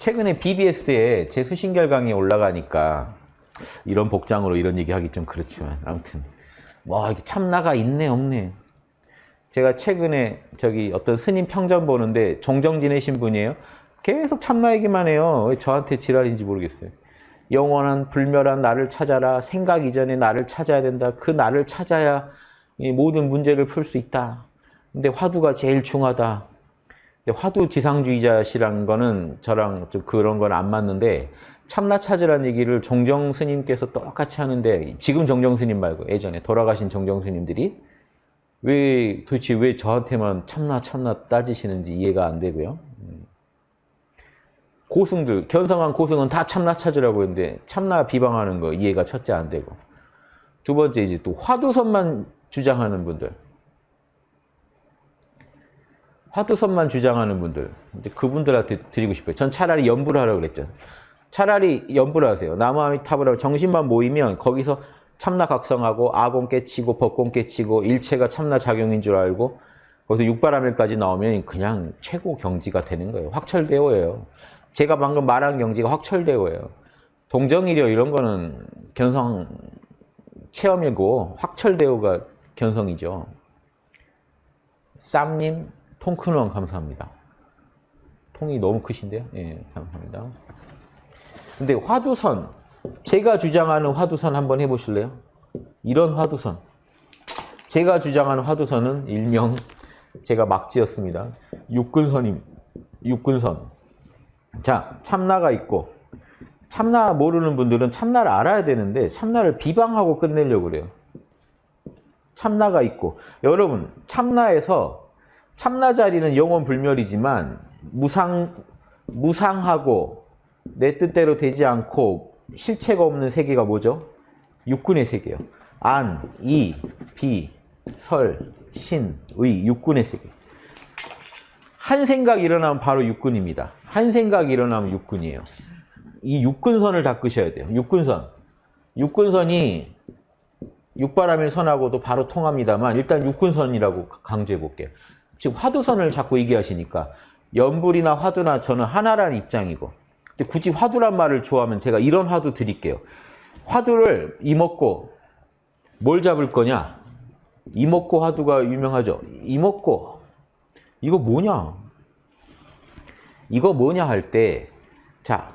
최근에 BBS에 제 수신결 강의 올라가니까 이런 복장으로 이런 얘기하기 좀 그렇지만 아무튼 와 이게 참나가 있네 없네. 제가 최근에 저기 어떤 스님 평전 보는데 종정 지내신 분이에요. 계속 참나 얘기만 해요. 왜 저한테 지랄인지 모르겠어요. 영원한 불멸한 나를 찾아라. 생각 이전에 나를 찾아야 된다. 그 나를 찾아야 이 모든 문제를 풀 수 있다. 근데 화두가 제일 중하다. 화두 지상주의자시라는 거는 저랑 좀 그런 건 안 맞는데 참나 찾으라는 얘기를 종정 스님께서 똑같이 하는데 지금 종정 스님 말고 예전에 돌아가신 종정 스님들이 왜 도대체 왜 저한테만 참나 참나 따지시는지 이해가 안 되고요. 음. 고승들 견성한 고승은 다 참나 찾으라고 했는데 참나 비방하는 거 이해가 첫째 안 되고 두 번째 이제 또 화두선만 주장하는 분들 화두선만 주장하는 분들 이제 그분들한테 드리고 싶어요. 전 차라리 연부를 하라고 그랬죠. 차라리 연부를 하세요. 나무아미타불 하고 정신만 모이면 거기서 참나 각성하고 아공 깨치고 법공 깨치고 일체가 참나 작용인 줄 알고 거기서 육바라밀까지 나오면 그냥 최고 경지가 되는 거예요. 확철대오예요. 제가 방금 말한 경지가 확철대오예요. 동정이려 이런 거는 견성 체험이고 확철대오가 견성이죠. 쌈님 통큰원 감사합니다. 통이 너무 크신데요? 예, 감사합니다. 근데 화두선, 제가 주장하는 화두선 한번 해보실래요? 이런 화두선. 제가 주장하는 화두선은 일명 제가 막 지었습니다. 육근선임, 육근선. 자, 참나가 있고 참나 모르는 분들은 참나를 알아야 되는데 참나를 비방하고 끝내려고 그래요. 참나가 있고 여러분 참나에서 참나 자리는 영원 불멸이지만 무상 무상하고 내 뜻대로 되지 않고 실체가 없는 세계가 뭐죠? 육군의 세계요. 안, 이, 비, 설, 신, 의, 육군의 세계. 한 생각 일어나면 바로 육군입니다. 한 생각 일어나면 육군이에요. 이 육군선을 닦으셔야 돼요. 육군선. 육군선이 육바람일 선하고도 바로 통합니다만 일단 육군선이라고 강조해 볼게요. 지금 화두선을 자꾸 얘기하시니까 연불이나 화두나 저는 하나라는 입장이고 근데 굳이 화두란 말을 좋아하면 제가 이런 화두 드릴게요. 화두를 이먹고 뭘 잡을 거냐? 이먹고 화두가 유명하죠. 이먹고 이거 뭐냐? 이거 뭐냐 할 때 자,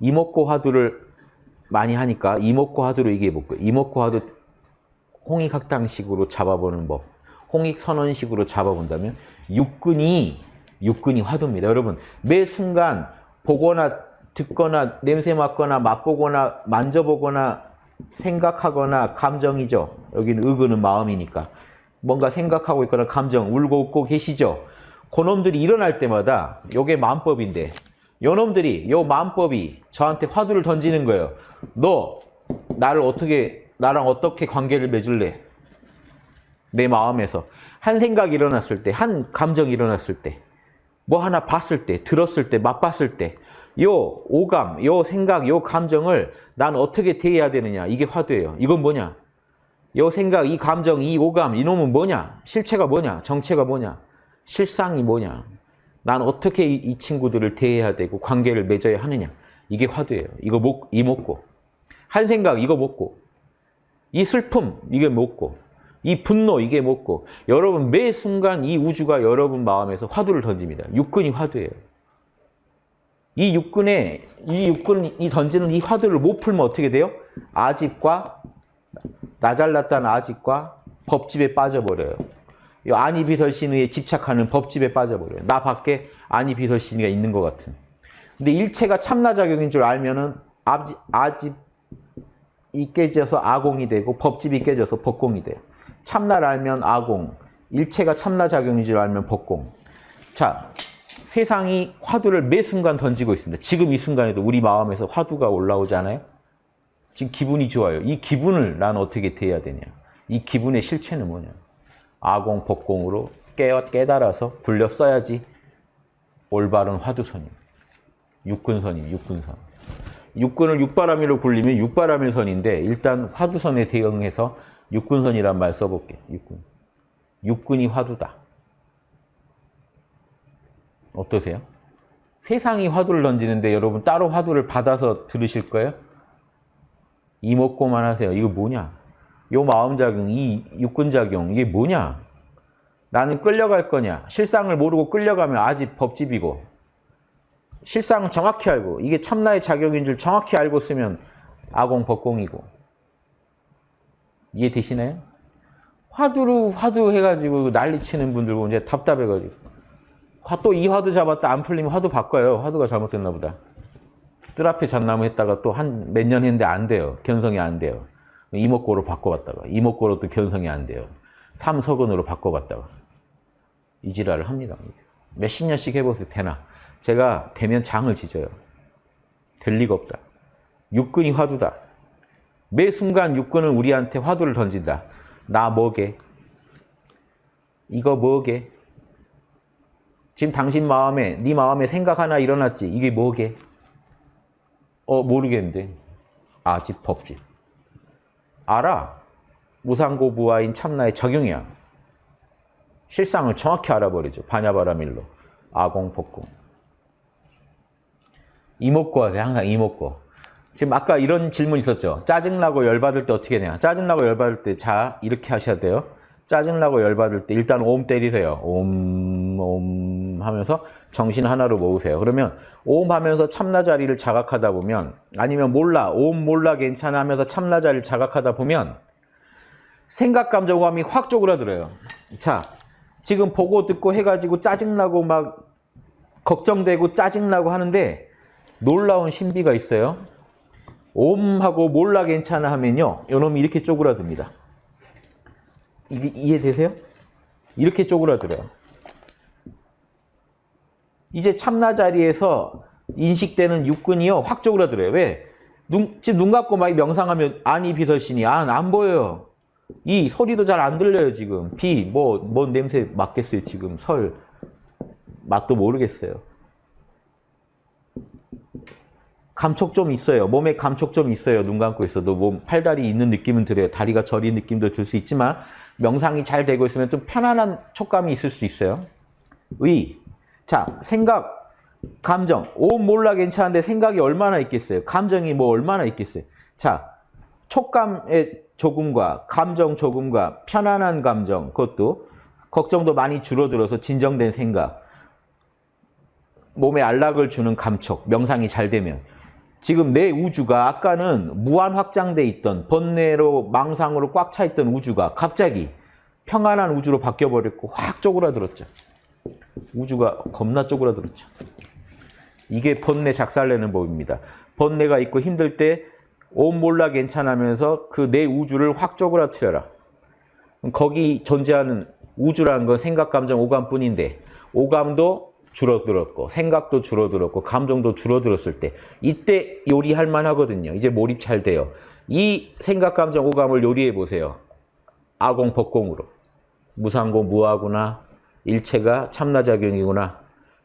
이먹고 화두를 많이 하니까 이먹고 화두로 얘기해 볼게요. 이먹고 화두 홍익학당식으로 잡아보는 법. 홍익선언식으로 잡아본다면 육근이 육근이 화두입니다. 여러분 매 순간 보거나 듣거나 냄새 맡거나 맛보거나 만져보거나 생각하거나 감정이죠. 여기는 의근은 마음이니까. 뭔가 생각하고 있거나 감정, 울고 웃고 계시죠. 그놈들이 일어날 때마다 요게 마음법인데 요놈들이 요 마음법이 저한테 화두를 던지는 거예요. 너 나를 어떻게 나랑 어떻게 관계를 맺을래? 내 마음에서 한 생각이 일어났을 때, 한 감정이 일어났을 때, 뭐 하나 봤을 때, 들었을 때, 맛봤을 때, 요 오감, 요 생각, 요 감정을 난 어떻게 대해야 되느냐. 이게 화두예요. 이건 뭐냐? 요 생각, 이 감정, 이 오감, 이놈은 뭐냐? 실체가 뭐냐? 정체가 뭐냐? 실상이 뭐냐? 난 어떻게 이, 이 친구들을 대해야 되고 관계를 맺어야 하느냐? 이게 화두예요. 이거 먹, 이 먹고. 한 생각, 이거 먹고. 이 슬픔, 이게 먹고. 이 분노 이게 뭐고 여러분 매 순간 이 우주가 여러분 마음에서 화두를 던집니다. 육근이 화두예요. 이 육근에 이 육근이 던지는 이 화두를 못 풀면 어떻게 돼요? 아집과 나 잘났다는 아집과 법집에 빠져버려요. 이 아니비설신의에 집착하는 법집에 빠져버려요. 나 밖에 아니비설신의가 있는 것 같은. 근데 일체가 참나작용인 줄 알면은 아집, 아집 이 깨져서 아공이 되고 법집이 깨져서 법공이 돼요. 참나를 알면 아공, 일체가 참나작용인 줄 알면 법공. 자, 세상이 화두를 매 순간 던지고 있습니다. 지금 이 순간에도 우리 마음에서 화두가 올라오지 않아요? 지금 기분이 좋아요. 이 기분을 난 어떻게 대해야 되냐? 이 기분의 실체는 뭐냐? 아공, 법공으로 깨, 깨달아서 굴려 써야지 올바른 화두선임. 육근선임, 육근선. 육근을 육바라밀로 굴리면 육바라밀선인데 일단 화두선에 대응해서 육근선이란 말 써볼게. 육근. 육근이 화두다. 어떠세요? 세상이 화두를 던지는데 여러분 따로 화두를 받아서 들으실 거예요? 이먹고만 하세요. 이거 뭐냐? 요 마음작용, 이 육근작용, 이게 뭐냐? 나는 끌려갈 거냐? 실상을 모르고 끌려가면 아직 법집이고 실상을 정확히 알고 이게 참나의 작용인 줄 정확히 알고 쓰면 아공 법공이고 이해되시나요? 화두로 화두 해가지고 난리 치는 분들 보면 이제 답답해가지고 또 이 화두 잡았다 안 풀리면 화두 바꿔요. 화두가 잘못됐나 보다. 뜰 앞에 잣나무 했다가 또 한 몇 년 했는데 안 돼요. 견성이 안 돼요. 이목고로 바꿔봤다가 이목고로 또 견성이 안 돼요. 삼석은으로 바꿔봤다가 이 지랄을 합니다. 몇십 년씩 해보세요. 되나? 제가 되면 장을 지져요. 될 리가 없다. 육근이 화두다. 매 순간 육근은 우리한테 화두를 던진다. 나 뭐게? 이거 뭐게? 지금 당신 마음에 네 마음에 생각 하나 일어났지? 이게 뭐게? 어 모르겠는데. 아집 법집. 알아. 무상고부와인 참나의 적용이야. 실상을 정확히 알아버리죠. 반야바라밀로. 아공, 복공. 하세요. 항상 이목고. 지금 아까 이런 질문 있었죠. 짜증나고 열받을 때 어떻게 해야 짜증나고 열받을 때, 자, 이렇게 하셔야 돼요. 짜증나고 열받을 때 일단 옴 때리세요. 옴, 옴 하면서 정신 하나로 모으세요. 그러면 옴 하면서 참나 자리를 자각하다 보면 아니면 몰라, 옴 몰라 괜찮아 하면서 참나 자리를 자각하다 보면 생각, 감정, 오감이 확 쪼그라들어요. 자, 지금 보고 듣고 해가지고 짜증나고 막 걱정되고 짜증나고 하는데 놀라운 신비가 있어요. 옴하고 몰라 괜찮아 하면요. 요놈이 이렇게 쪼그라듭니다. 이게 이해되세요? 이렇게 쪼그라들어요. 이제 참나 자리에서 인식되는 육근이요. 확 쪼그라들어요. 왜? 눈, 지금 눈 감고 막 명상하면 안이 비설신이 안, 안 보여요. 이 소리도 잘 안 들려요, 지금. 비, 뭐, 뭔 냄새 맡겠어요, 지금. 설. 맛도 모르겠어요. 감촉 좀 있어요. 몸에 감촉 좀 있어요. 눈 감고 있어도 몸 팔다리 있는 느낌은 들어요. 다리가 저린 느낌도 들 수 있지만 명상이 잘 되고 있으면 좀 편안한 촉감이 있을 수 있어요. 의. 자, 생각, 감정. 오 몰라 괜찮은데 생각이 얼마나 있겠어요? 감정이 뭐 얼마나 있겠어요? 자, 촉감의 조금과 감정 조금과 편안한 감정 그것도 걱정도 많이 줄어들어서 진정된 생각 몸에 안락을 주는 감촉 명상이 잘 되면 지금 내 우주가 아까는 무한 확장돼 있던 번뇌로 망상으로 꽉 차 있던 우주가 갑자기 평안한 우주로 바뀌어 버렸고 확 쪼그라들었죠. 우주가 겁나 쪼그라들었죠. 이게 번뇌 작살내는 법입니다. 번뇌가 있고 힘들 때 온 몰라 괜찮으면서 그 내 우주를 확 쪼그라뜨려라. 거기 존재하는 우주라는 건 생각, 감정, 오감뿐인데 오감도 줄어들었고 생각도 줄어들었고 감정도 줄어들었을 때 이때 요리할 만하거든요. 이제 몰입 잘 돼요. 이 생각, 감정, 오감을 요리해 보세요. 아공, 법공으로. 무상고, 무하구나. 일체가 참나작용이구나.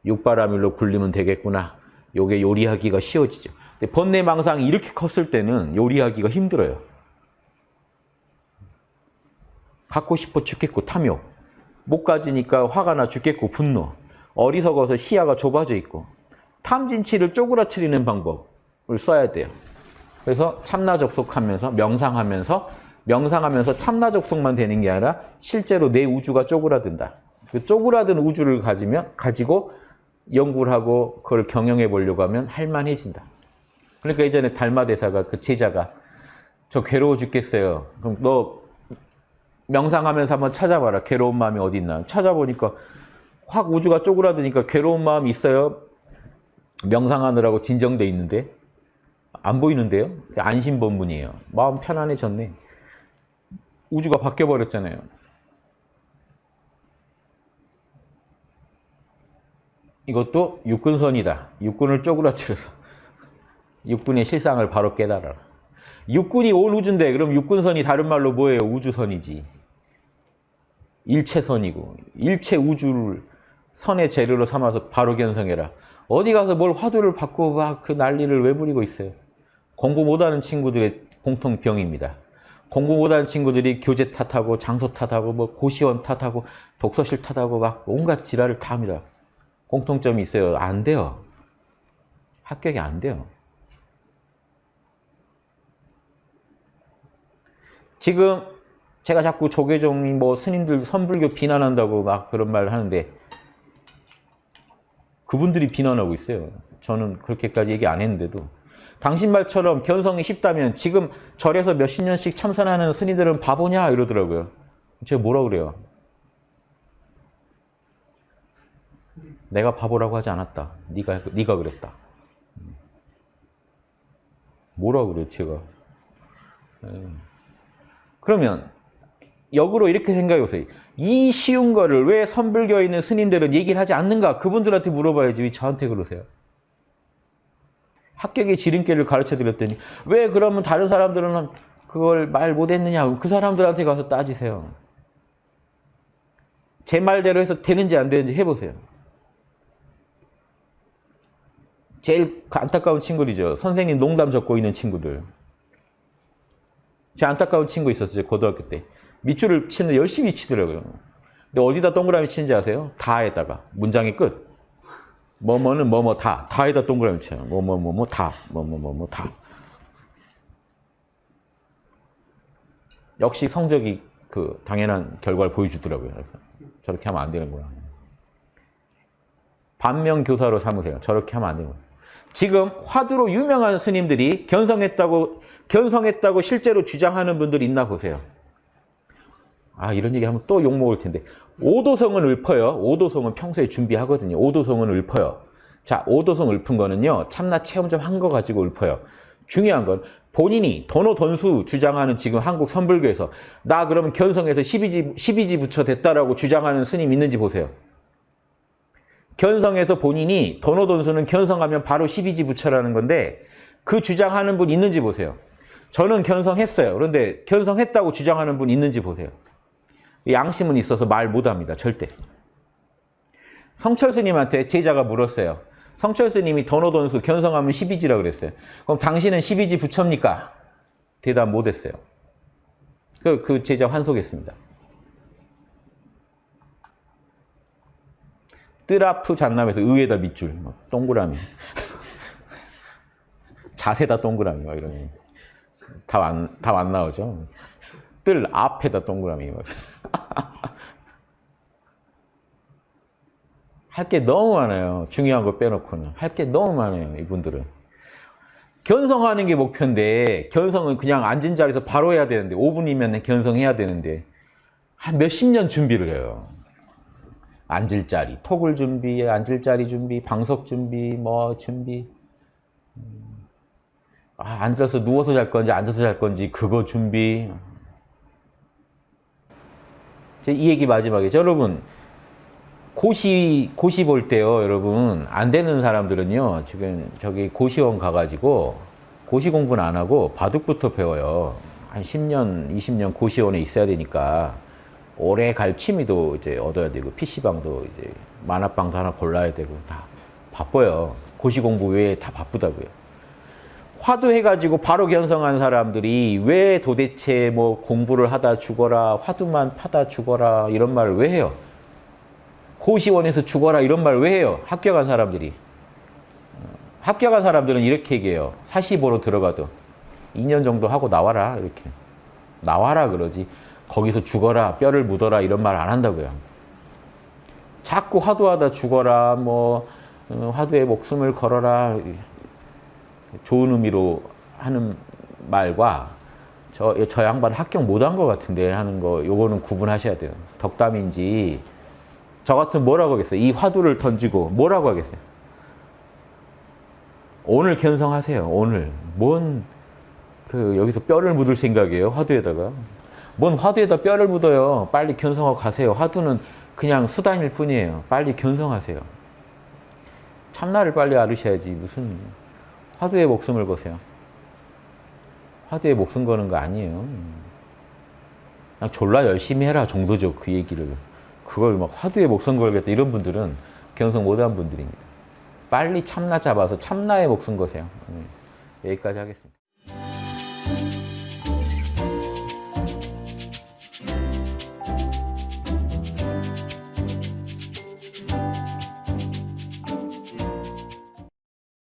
육바라밀로 굴리면 되겠구나. 요게 요리하기가 쉬워지죠. 근데 번뇌 망상이 이렇게 컸을 때는 요리하기가 힘들어요. 갖고 싶어 죽겠고 탐욕. 못 가지니까 화가 나 죽겠고 분노. 어리석어서 시야가 좁아져 있고 탐진치를 쪼그라뜨리는 방법을 써야 돼요. 그래서 참나 접속하면서 명상하면서 명상하면서 참나 접속만 되는 게 아니라 실제로 내 우주가 쪼그라든다. 그 쪼그라든 우주를 가지면 가지고 연구를 하고 그걸 경영해 보려고 하면 할만해진다. 그러니까 예전에 달마 대사가 그 제자가 저 괴로워 죽겠어요. 그럼 너 명상하면서 한번 찾아봐라. 괴로운 마음이 어디 있나. 찾아보니까 확 우주가 쪼그라드니까 괴로운 마음이 있어요. 명상하느라고 진정돼 있는데 안 보이는데요? 안심본문이에요. 마음 편안해졌네. 우주가 바뀌어버렸잖아요. 이것도 육근선이다. 육근을 쪼그라뜨려서 육군의 실상을 바로 깨달아라. 육군이 올 우주인데 그럼 육군선이 다른 말로 뭐예요? 우주선이지. 일체선이고 일체 우주를 선의 재료로 삼아서 바로 견성해라. 어디 가서 뭘 화두를 받고 막 그 난리를 왜 부리고 있어요? 공부 못하는 친구들의 공통병입니다. 공부 못하는 친구들이 교재 탓하고 장소 탓하고 뭐 고시원 탓하고 독서실 탓하고 막 온갖 지랄을 다 합니다. 공통점이 있어요. 안 돼요. 합격이 안 돼요. 지금 제가 자꾸 조계종이 뭐 스님들 선불교 비난한다고 막 그런 말 하는데 그분들이 비난하고 있어요. 저는 그렇게까지 얘기 안 했는데도 당신 말처럼 견성이 쉽다면 지금 절에서 몇십 년씩 참선하는 스님들은 바보냐 이러더라고요. 제가 뭐라 그래요? 내가 바보라고 하지 않았다. 네가 네가 그랬다. 뭐라 그래 제가? 예. 그러면 역으로 이렇게 생각해 보세요. 이 쉬운 거를 왜 선불교에 있는 스님들은 얘기를 하지 않는가? 그분들한테 물어봐야지 왜 저한테 그러세요? 합격의 지름길을 가르쳐 드렸더니 왜 그러면 다른 사람들은 그걸 말 못했느냐? 그 사람들한테 가서 따지세요. 제 말대로 해서 되는지 안 되는지 해보세요. 제일 안타까운 친구들이죠. 선생님 농담 적고 있는 친구들. 제 안타까운 친구 있었어요. 고등학교 때. 밑줄을 치는 열심히 치더라고요. 근데 어디다 동그라미 치는지 아세요? 다에다가. 문장의 끝. 뭐뭐는 뭐뭐 다. 다에다 동그라미 쳐요. 뭐뭐 뭐뭐 다. 뭐뭐 뭐뭐 다. 역시 성적이 그 당연한 결과를 보여주더라고요. 저렇게 하면 안 되는구나. 반면 교사로 삼으세요. 저렇게 하면 안 되는 거예요. 지금 화두로 유명한 스님들이 견성했다고 견성했다고 실제로 주장하는 분들 있나 보세요. 아 이런 얘기 하면 또 욕먹을 텐데 오도성은 읊어요. 오도성은 평소에 준비하거든요. 오도성은 읊어요. 자 오도성 읊은 거는요. 참나 체험 좀 한 거 가지고 읊어요. 중요한 건 본인이 도노 돈수 주장하는 지금 한국 선불교에서 나 그러면 견성해서 12지, 12지 부처 됐다라고 주장하는 스님 있는지 보세요. 견성해서 본인이 도노 돈수는 견성하면 바로 12지 부처라는 건데 그 주장하는 분 있는지 보세요. 저는 견성했어요. 그런데 견성했다고 주장하는 분 있는지 보세요. 양심은 있어서 말 못합니다. 절대. 성철 스님한테 제자가 물었어요. 성철 스님이 도노돈수 견성하면 12지라고 그랬어요. 그럼 당신은 12지 부처입니까? 대답 못했어요. 그, 그 제자 환속했습니다. 뜨라프 잔남에서 의에다 밑줄, 막 동그라미. 자세다 동그라미, 막 이런. 답안, 답안 나오죠. 뜰 앞에다 동그라미. 할 게 너무 많아요. 중요한 거 빼놓고는. 할 게 너무 많아요, 이분들은. 견성하는 게 목표인데, 견성은 그냥 앉은 자리에서 바로 해야 되는데, 5분이면 견성해야 되는데, 한 몇십 년 준비를 해요. 앉을 자리, 톡을 준비, 앉을 자리 준비, 방석 준비, 뭐 준비. 아, 앉아서 누워서 잘 건지 앉아서 잘 건지 그거 준비. 이 얘기 마지막에 여러분 고시 고시 볼 때요 여러분 안 되는 사람들은요 지금 저기 고시원 가가지고 고시 공부는 안 하고 바둑부터 배워요. 한 10년 20년 고시원에 있어야 되니까 오래 갈 취미도 이제 얻어야 되고 PC방도 이제 만화방도 하나 골라야 되고 다 바빠요. 고시 공부 외에 다 바쁘다고요 화두해가지고 바로 견성한 사람들이 왜 도대체 뭐 공부를 하다 죽어라, 화두만 파다 죽어라 이런 말을 왜 해요? 고시원에서 죽어라 이런 말 왜 해요? 합격한 사람들이. 합격한 사람들은 이렇게 얘기해요. 45로 들어가도 2년 정도 하고 나와라 이렇게. 나와라 그러지. 거기서 죽어라, 뼈를 묻어라 이런 말 안 한다고요. 자꾸 화두하다 죽어라, 뭐 어, 화두에 목숨을 걸어라 좋은 의미로 하는 말과 저, 저 양반 합격 못한 것 같은데 하는 거 요거는 구분하셔야 돼요. 덕담인지 저 같은 뭐라고 하겠어요? 이 화두를 던지고 뭐라고 하겠어요? 오늘 견성하세요. 오늘. 뭔 그 여기서 뼈를 묻을 생각이에요. 화두에다가. 뭔 화두에다 뼈를 묻어요. 빨리 견성하고 가세요. 화두는 그냥 수단일 뿐이에요. 빨리 견성하세요. 참나를 빨리 알으셔야지 무슨 화두에 목숨을 거세요. 화두에 목숨 거는 거 아니에요. 그냥 졸라 열심히 해라 정도죠. 그 얘기를. 그걸 막 화두에 목숨 걸겠다 이런 분들은 견성 못한 분들입니다. 빨리 참나 잡아서 참나에 목숨 거세요. 여기까지 하겠습니다.